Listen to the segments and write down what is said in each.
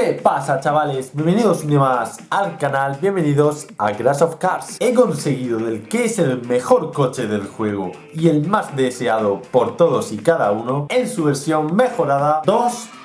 ¿Qué pasa chavales? Bienvenidos un día más al canal, bienvenidos a Crash of Cars He conseguido el que es el mejor coche del juego y el más deseado por todos y cada uno en su versión mejorada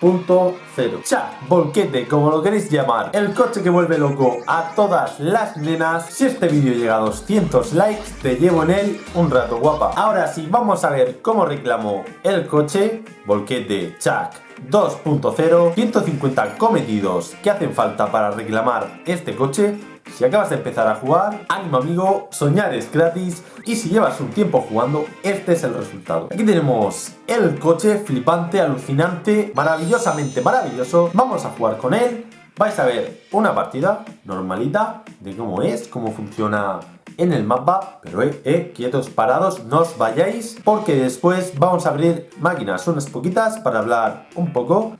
2.0 Chat, volquete, como lo queréis llamar. El coche que vuelve loco a todas las nenas. Si este vídeo llega a 200 likes, te llevo en él un rato guapa. Ahora sí, vamos a ver cómo reclamo el coche. Volquete, Chuck 2.0, 150 cometidos que hacen falta para reclamar este coche. Si acabas de empezar a jugar, ánimo amigo, soñar es gratis y si llevas un tiempo jugando, este es el resultado. Aquí tenemos el coche flipante, alucinante, maravillosamente maravilloso. Vamos a jugar con él. Vais a ver una partida normalita de cómo es, cómo funciona en el mapa, pero eh, eh, quietos, parados, no os vayáis, porque después vamos a abrir máquinas, unas poquitas, para hablar un poco.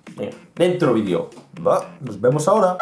dentro vídeo. Nos vemos ahora.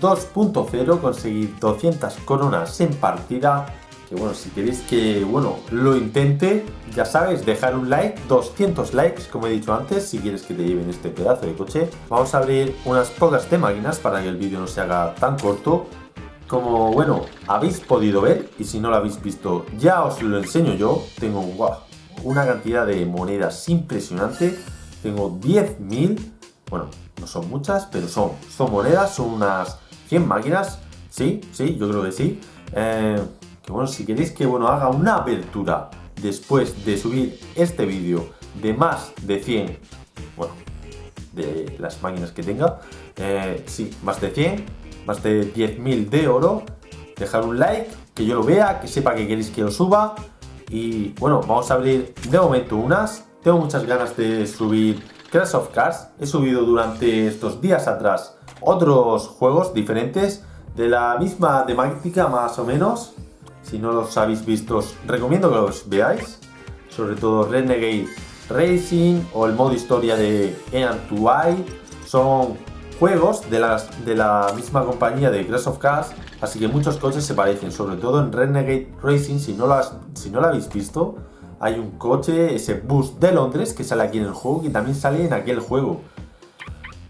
Volquete 2.0 conseguir 200 coronas en partida que bueno, si queréis que, bueno, lo intente, ya sabes, dejar un like, 200 likes, como he dicho antes, si quieres que te lleven este pedazo de coche. Vamos a abrir unas pocas de máquinas para que el vídeo no se haga tan corto. Como, bueno, habéis podido ver, y si no lo habéis visto, ya os lo enseño yo. Tengo, wow, una cantidad de monedas impresionante. Tengo 10.000, bueno, no son muchas, pero son, son monedas, son unas 100 máquinas. Sí, sí, yo creo que sí. Eh, que bueno, si queréis que bueno, haga una apertura después de subir este vídeo de más de 100, bueno, de las máquinas que tenga, eh, sí, más de 100, más de 10.000 de oro, dejar un like, que yo lo vea, que sepa que queréis que lo suba, y bueno, vamos a abrir de momento unas, tengo muchas ganas de subir Crash of Cars, he subido durante estos días atrás otros juegos diferentes de la misma temática más o menos si no los habéis visto, recomiendo que los veáis. Sobre todo Renegade Racing o el modo historia de Ean 2 Son juegos de, las, de la misma compañía de Crash of Cars, así que muchos coches se parecen, sobre todo en Renegade Racing, si no, las, si no lo habéis visto, hay un coche, ese bus de Londres, que sale aquí en el juego, y también sale en aquel juego.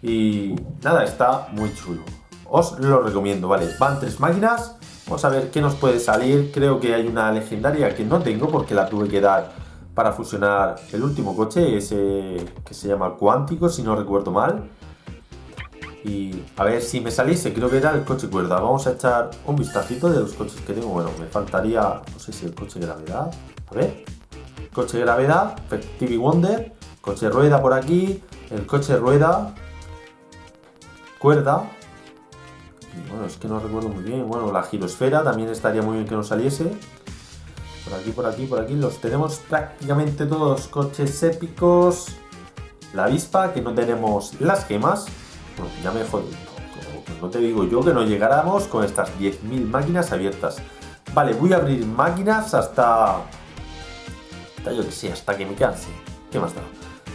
Y nada, está muy chulo. Os lo recomiendo, ¿vale? Van tres máquinas, Vamos a ver qué nos puede salir. Creo que hay una legendaria que no tengo porque la tuve que dar para fusionar el último coche, ese que se llama Cuántico, si no recuerdo mal. Y a ver si me saliese, creo que era el coche cuerda. Vamos a echar un vistacito de los coches que tengo. Bueno, me faltaría, no sé si el coche gravedad. A ver, coche gravedad, TV Wonder, coche rueda por aquí, el coche rueda, cuerda, bueno, es que no recuerdo muy bien. Bueno, la girosfera también estaría muy bien que nos saliese. Por aquí, por aquí, por aquí los tenemos prácticamente todos coches épicos. La avispa, que no tenemos las gemas. Bueno, ya me jodido. No te digo yo que no llegáramos con estas 10.000 máquinas abiertas. Vale, voy a abrir máquinas hasta... Hasta yo que sé, hasta que me canse. ¿Qué más da?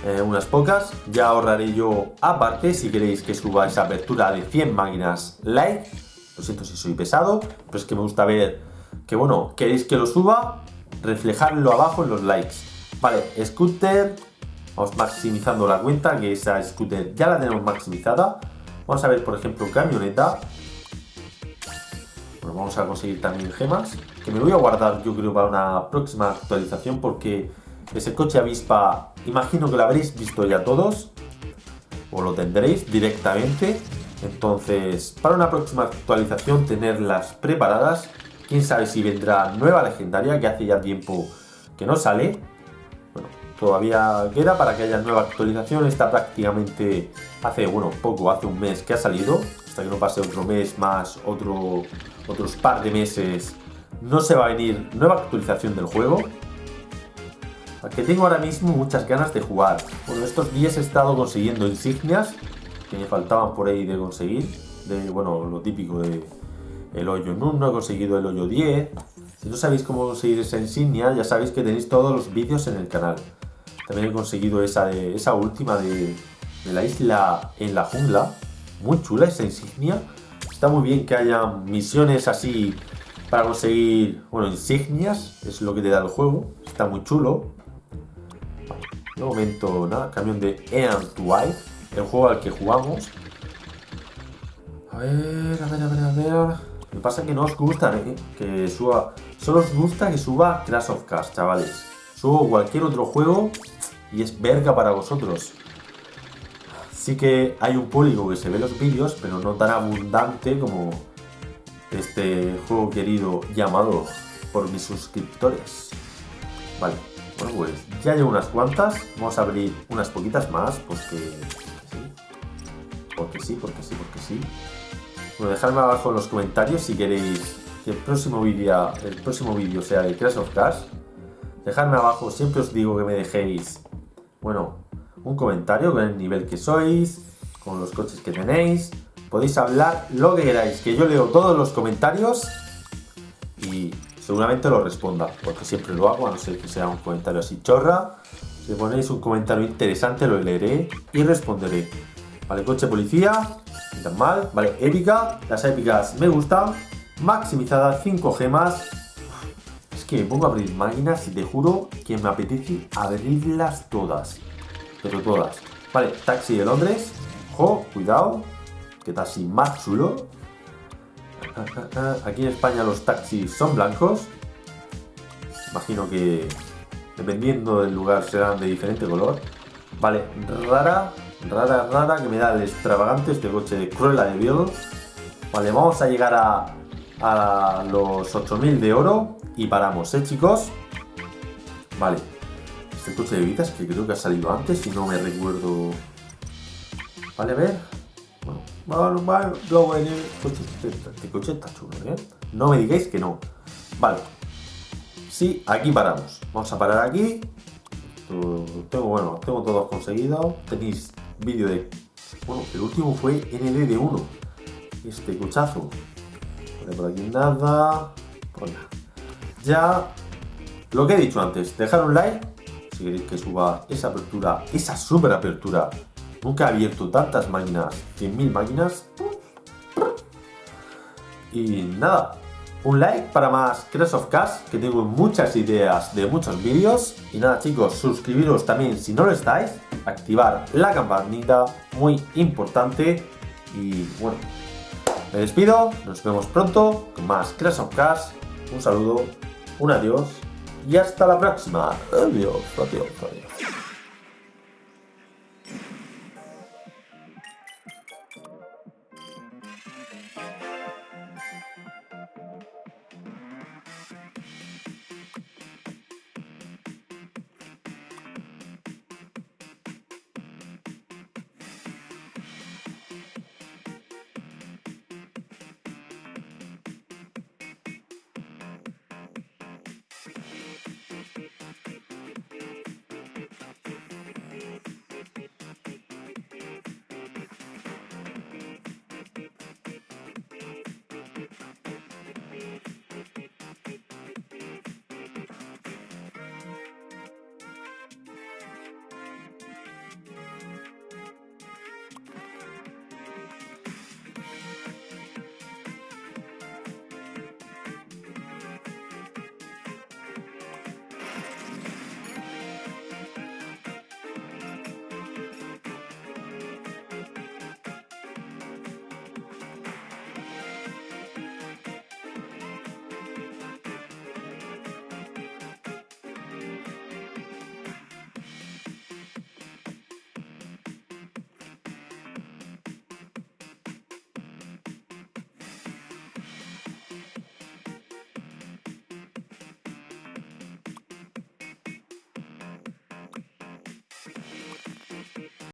Eh, unas pocas. Ya ahorraré yo aparte si queréis que suba esa apertura de 100 máquinas like. Lo siento si soy pesado, pero es que me gusta ver que, bueno, queréis que lo suba, reflejarlo abajo en los likes. Vale, scooter, vamos maximizando la cuenta, que esa scooter ya la tenemos maximizada. Vamos a ver, por ejemplo, camioneta. Bueno, vamos a conseguir también gemas, que me voy a guardar yo creo para una próxima actualización porque ese coche avispa Imagino que lo habréis visto ya todos, o lo tendréis directamente. Entonces, para una próxima actualización, tenerlas preparadas. Quién sabe si vendrá nueva legendaria, que hace ya tiempo que no sale. Bueno, todavía queda para que haya nueva actualización. Está prácticamente hace, bueno, poco, hace un mes que ha salido. Hasta que no pase otro mes más, otro, otros par de meses, no se va a venir nueva actualización del juego. Que tengo ahora mismo muchas ganas de jugar. Bueno, estos días he estado consiguiendo insignias que me faltaban por ahí de conseguir. De, bueno, lo típico de el hoyo 1, he conseguido el hoyo 10. Si no sabéis cómo conseguir esa insignia, ya sabéis que tenéis todos los vídeos en el canal. También he conseguido esa, de, esa última de, de la isla en la jungla. Muy chula esa insignia. Está muy bien que haya misiones así para conseguir, bueno, insignias. Es lo que te da el juego. Está muy chulo. De momento, nada, camión de Ean to el juego al que jugamos. A ver, a ver, a ver, a ver. Me pasa que no os gusta ¿eh? que suba. Solo os gusta que suba Clash of Cars, chavales. Subo cualquier otro juego y es verga para vosotros. Sí que hay un público que se ve los vídeos, pero no tan abundante como este juego querido llamado por mis suscriptores. Vale, bueno pues ya llevo unas cuantas. Vamos a abrir unas poquitas más porque porque sí, porque sí, porque sí. Bueno, dejadme abajo en los comentarios si queréis que el próximo vídeo el próximo vídeo sea de Crash of Cars. Dejadme abajo, siempre os digo que me dejéis, bueno, un comentario con el nivel que sois, con los coches que tenéis. Podéis hablar lo que queráis, que yo leo todos los comentarios seguramente lo responda, porque siempre lo hago, a no ser que sea un comentario así chorra. Si ponéis un comentario interesante lo leeré y responderé. Vale, coche policía, tan mal. Vale, épica, las épicas me gustan. Maximizada, 5 gemas. Es que me pongo a abrir máquinas y te juro que me apetece abrirlas todas. Pero todas. Vale, taxi de Londres. Ojo, cuidado. Que taxi más chulo. Aquí en España los taxis son blancos. Imagino que dependiendo del lugar serán de diferente color. Vale, rara, rara, rara, que me da el extravagante este coche de Cruella de Vil. Vale, vamos a llegar a, a los 8000 de oro y paramos, ¿eh, chicos? Vale, este coche de vidas que creo que ha salido antes y no me recuerdo... Vale, a ver... Bueno, en el coche, este coche está chulo, ¿eh? No me digáis que no. Vale. Sí, aquí paramos. Vamos a parar aquí. Tengo, bueno, tengo todos conseguidos. Tenéis vídeo de... Bueno, el último fue ND1. Este cochazo. por aquí nada. Ya lo que he dicho antes, dejar un like si queréis que suba esa apertura, esa super apertura. Nunca he abierto tantas máquinas, 100.000 máquinas. Y nada, un like para más Crash of Cars, que tengo muchas ideas de muchos vídeos. Y nada chicos, suscribiros también si no lo estáis, activar la campanita, muy importante. Y bueno, me despido, nos vemos pronto con más Crash of Cars. Un saludo, un adiós y hasta la próxima. Adiós, adiós, adiós.